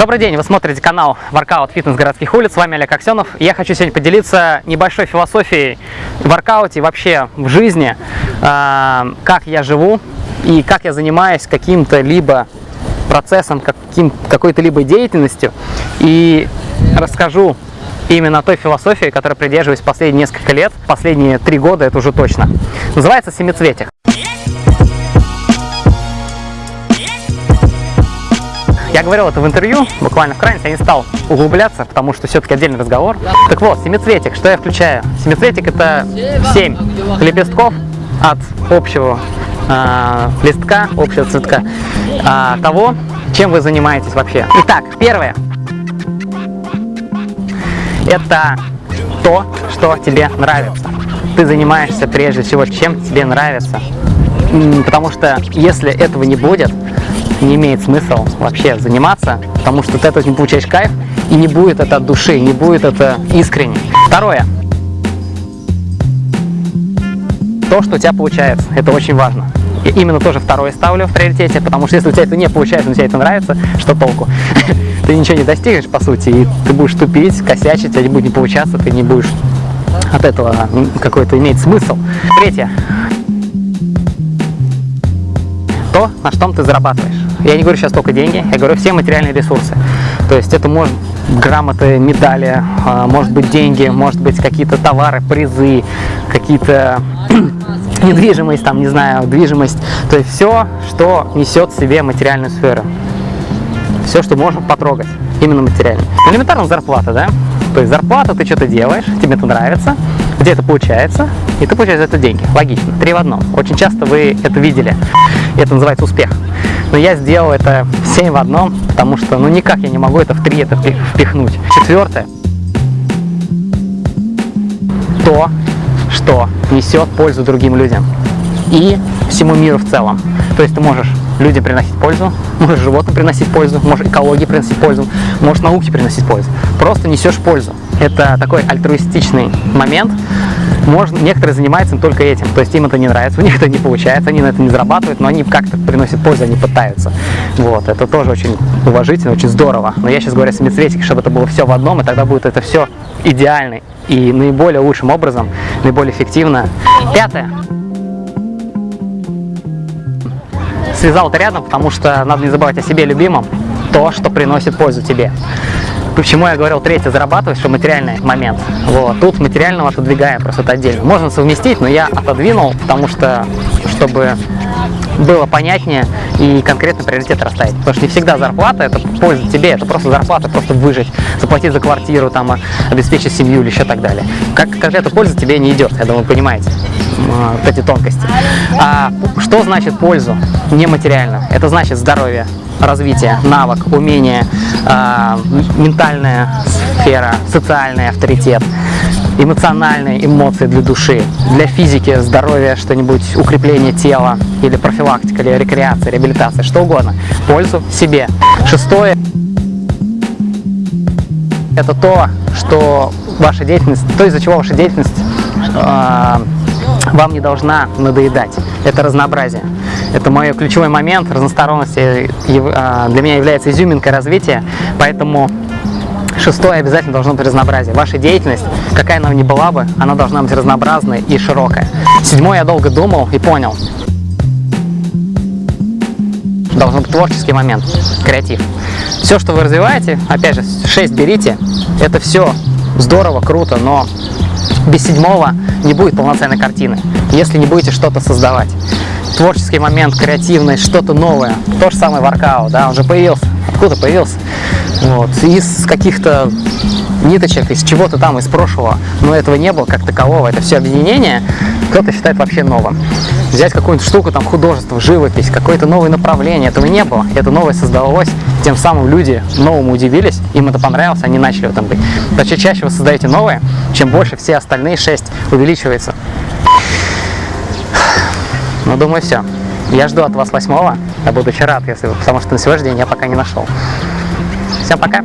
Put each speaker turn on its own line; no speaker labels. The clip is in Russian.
Добрый день, вы смотрите канал Воркаут Фитнес городских улиц, с вами Олег Аксенов. Я хочу сегодня поделиться небольшой философией в воркауте, вообще в жизни, э, как я живу и как я занимаюсь каким-то либо процессом, каким, какой-то либо деятельностью. И расскажу именно той философии, которой придерживаюсь последние несколько лет, последние три года, это уже точно. Называется «Семицветик». Я говорил это в интервью, буквально в крайности, я не стал углубляться, потому что все-таки отдельный разговор. Так вот, семицветик, что я включаю? Семицветик это 7 лепестков от общего э, листка, общего цветка, э, того, чем вы занимаетесь вообще. Итак, первое. Это то, что тебе нравится. Ты занимаешься прежде всего, чем тебе нравится. Потому что если этого не будет, не имеет смысла вообще заниматься, потому что ты от этого не получаешь кайф, и не будет это от души, не будет это искренне. Второе. То, что у тебя получается, это очень важно. И именно тоже второе ставлю в приоритете, потому что если у тебя это не получается, но тебе это нравится, что толку? ты ничего не достигнешь, по сути, и ты будешь тупить, косячить, не будет не получаться, ты не будешь от этого какой-то иметь смысл. Третье. То, на что ты зарабатываешь. Я не говорю сейчас только деньги, я говорю все материальные ресурсы. То есть это может грамоты, медали, а, может быть деньги, может быть какие-то товары, призы, какие-то недвижимость, там, не знаю, движимость. То есть все, что несет в себе материальную сферу. Все, что можно потрогать, именно материально. Элементарно зарплата, да? То есть зарплата, ты что-то делаешь, тебе это нравится, где это получается, и ты получаешь за это деньги. Логично. Три в одном. Очень часто вы это видели. Это называется успех. Но я сделал это 7 в одном, потому что ну никак я не могу это в 3 это впихнуть. Четвертое. То, что несет пользу другим людям и всему миру в целом. То есть ты можешь людям приносить пользу, можешь животным приносить пользу, можешь экологии приносить пользу, можешь науке приносить пользу. Просто несешь пользу. Это такой альтруистичный момент. Можно, некоторые занимаются только этим, то есть им это не нравится, у них это не получается, они на это не зарабатывают, но они как-то приносят пользу, они пытаются. Вот, это тоже очень уважительно, очень здорово. Но я сейчас говорю о семицветике, чтобы это было все в одном, и тогда будет это все идеально и наиболее лучшим образом, наиболее эффективно. Пятое. связал это рядом, потому что надо не забывать о себе любимом, то, что приносит пользу тебе. Почему я говорил третье, зарабатывать, что материальный момент. Вот. Тут материального отодвигаем, просто это отдельно. Можно совместить, но я отодвинул, потому что, чтобы было понятнее и конкретно приоритет расставить. Потому что не всегда зарплата – это польза тебе, это просто зарплата, просто выжить, заплатить за квартиру, там, обеспечить семью или еще так далее. Как конкретно польза тебе не идет, я думаю, понимаете вот эти тонкости. А что значит пользу нематериально? Это значит здоровье, развитие, навык, умение, э, ментальная сфера, социальный авторитет, эмоциональные эмоции для души, для физики, здоровья, что-нибудь, укрепление тела, или профилактика, или рекреация, реабилитация, что угодно. Пользу себе. Шестое – это то, что ваша деятельность, то, из-за чего ваша деятельность э, вам не должна надоедать. Это разнообразие. Это мой ключевой момент разносторонности э, для меня является изюминкой развития, поэтому Шестое обязательно должно быть разнообразие. Ваша деятельность, какая она ни была бы, она должна быть разнообразной и широкая. Седьмое я долго думал и понял. Должен быть творческий момент, креатив. Все, что вы развиваете, опять же, шесть берите, это все здорово, круто, но без седьмого не будет полноценной картины, если не будете что-то создавать. Творческий момент, креативность, что-то новое. То же самое воркаут, да, он же появился. Откуда появился? Вот. Из каких-то ниточек, из чего-то там, из прошлого, но этого не было как такового. Это все объединение кто-то считает вообще новым. Взять какую-нибудь штуку, там, художество, живопись, какое-то новое направление, этого не было. Это новое создалось, тем самым люди новому удивились, им это понравилось, они начали в этом быть. Но чем чаще вы создаете новое, чем больше все остальные шесть увеличивается. Ну, думаю, все. Я жду от вас восьмого, я буду очень рад, если, потому что на сегодняшний день я пока не нашел. Всем пока!